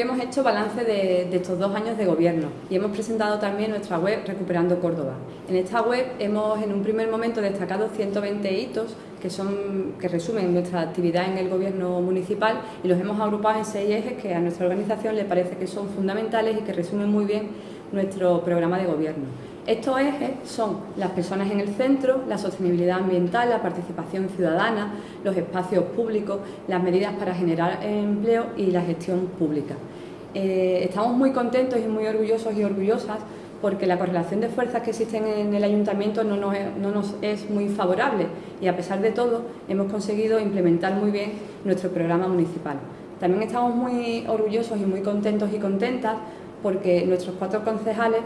Hemos hecho balance de, estos dos años de gobierno y hemos presentado también nuestra web Recuperando Córdoba. En esta web hemos en un primer momento destacado 120 hitos que, son, que resumen nuestra actividad en el gobierno municipal y los hemos agrupado en seis ejes que a nuestra organización le parece que son fundamentales y que resumen muy bien nuestro programa de gobierno. Estos ejes son las personas en el centro, la sostenibilidad ambiental, la participación ciudadana, los espacios públicos, las medidas para generar empleo y la gestión pública. Eh, estamos muy contentos y muy orgullosos y orgullosas porque la correlación de fuerzas que existen en el ayuntamiento no nos, no nos, es muy favorable y a pesar de todo hemos conseguido implementar muy bien nuestro programa municipal. También estamos muy orgullosos y muy contentos y contentas porque nuestros cuatro concejales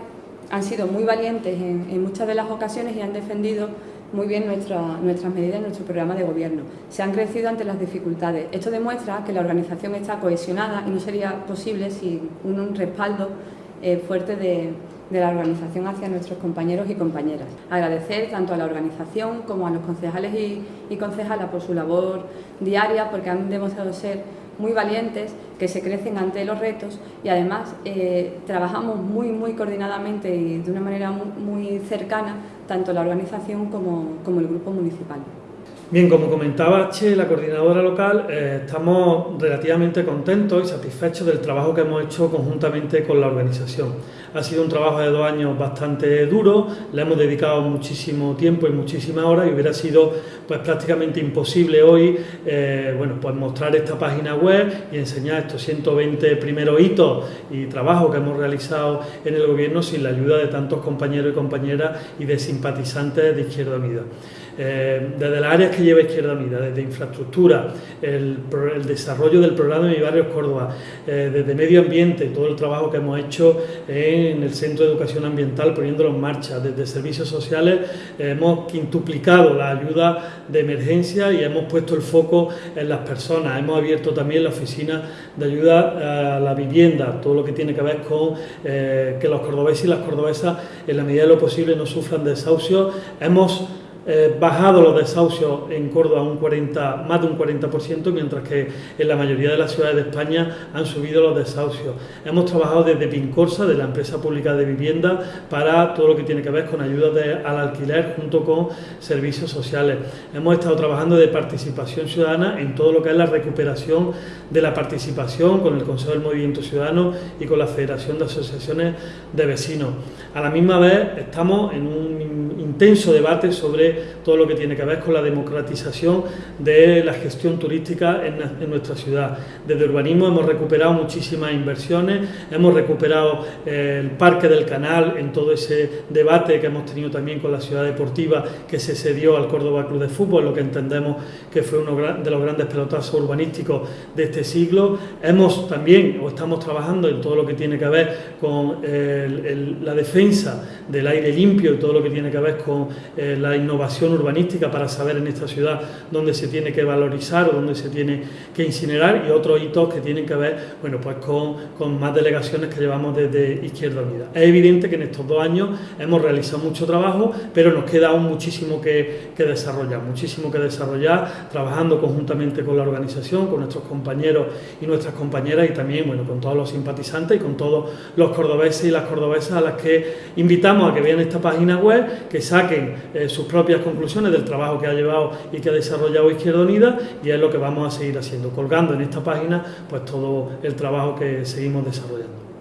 han sido muy valientes en, muchas de las ocasiones y han defendido muy bien nuestras medidas en nuestro programa de gobierno. Se han crecido ante las dificultades. Esto demuestra que la organización está cohesionada y no sería posible sin un, respaldo eh, fuerte de, la organización hacia nuestros compañeros y compañeras. Agradecer tanto a la organización como a los concejales y, y concejalas por su labor diaria porque han demostrado ser muy valientes, que se crecen ante los retos y además eh, trabajamos muy, muy coordinadamente y de una manera muy, cercana tanto la organización como, como el grupo municipal. Bien, como comentaba Che, la coordinadora local, eh, estamos relativamente contentos y satisfechos del trabajo que hemos hecho conjuntamente con la organización. Ha sido un trabajo de dos años bastante duro, le hemos dedicado muchísimo tiempo y muchísimas horas y hubiera sido pues prácticamente imposible hoy eh, bueno, pues mostrar esta página web y enseñar estos 120 primeros hitos y trabajos que hemos realizado en el gobierno sin la ayuda de tantos compañeros y compañeras y de simpatizantes de Izquierda Unida. Eh, desde las áreas que lleva Izquierda Unida, desde infraestructura, el, desarrollo del programa de Mi Barrio Córdoba, eh, desde medio ambiente, todo el trabajo que hemos hecho en el Centro de Educación Ambiental poniéndolo en marcha, desde servicios sociales hemos quintuplicado la ayuda de emergencia y hemos puesto el foco en las personas, hemos abierto también la oficina de ayuda a la vivienda, todo lo que tiene que ver con eh, que los cordobeses y las cordobesas en la medida de lo posible no sufran desahucio, hemos eh, bajado los desahucios en Córdoba un 40, más de un 40%, mientras que en la mayoría de las ciudades de España han subido los desahucios. Hemos trabajado desde Pincorsa, de la empresa pública de vivienda, para todo lo que tiene que ver con ayuda al alquiler junto con servicios sociales. Hemos estado trabajando de participación ciudadana en todo lo que es la recuperación de la participación con el Consejo del Movimiento Ciudadano y con la Federación de Asociaciones de Vecinos. A la misma vez estamos en un intenso debate sobre todo lo que tiene que ver con la democratización de la gestión turística en, nuestra ciudad. Desde urbanismo hemos recuperado muchísimas inversiones, hemos recuperado eh, el Parque del Canal en todo ese debate que hemos tenido también con la ciudad deportiva que se cedió al Córdoba Club de Fútbol, lo que entendemos que fue uno de los grandes pelotazos urbanísticos de este siglo. Hemos también, o estamos trabajando en todo lo que tiene que ver con la defensa del aire limpio y todo lo que tiene que ver con eh, la innovación urbanística para saber en esta ciudad dónde se tiene que valorizar o dónde se tiene que incinerar y otros hitos que tienen que ver bueno, pues con, con más delegaciones que llevamos desde Izquierda Unida. Es evidente que en estos dos años hemos realizado mucho trabajo, pero nos queda aún muchísimo que, que desarrollar, muchísimo que desarrollar, trabajando conjuntamente con la organización, con nuestros compañeros y nuestras compañeras y también bueno, con todos los simpatizantes y con todos los cordobeses y las cordobesas a las que invitamos a que vean esta página web, que saquen eh, sus conclusiones del trabajo que ha llevado y que ha desarrollado Izquierda Unida y es lo que vamos a seguir haciendo, colgando en esta página pues todo el trabajo que seguimos desarrollando.